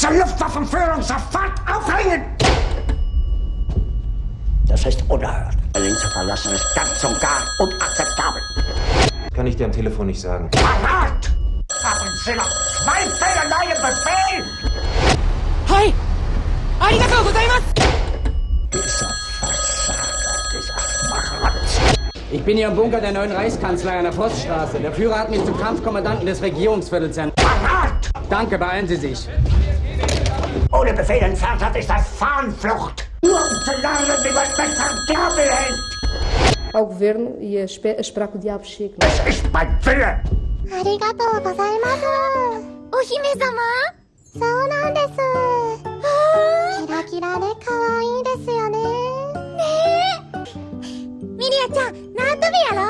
ganze Luftwaffenführung sofort aufhängen! Das ist unerhört. Berlin zu verlassen ist ganz und gar unakzeptabel. Kann ich dir am Telefon nicht sagen. Verrat! Haben Sie noch zwei Fehler in einem Befehl? Hi! Arigato gozaimasu! Dieser Versager, dieser Schmarotz. Ich bin hier im Bunker der neuen Reichskanzlei an der Forststraße. Der Führer hat mich zum Kampfkommandanten des Regierungsviertels ernannt. Danke, beeilen Sie sich. Ohne Befehl entfernt hat, ist das Fahnenflucht. Nur um zu lernen, wie man mit Verderben hält. ao governo e a, espe- a esperar que o diabo chegue. Es ist mein Wille. ありがとうございます。お姫様そうなんです。キラキラで可愛いですよね。ねえ。ミリアちゃん、縄跳びやろう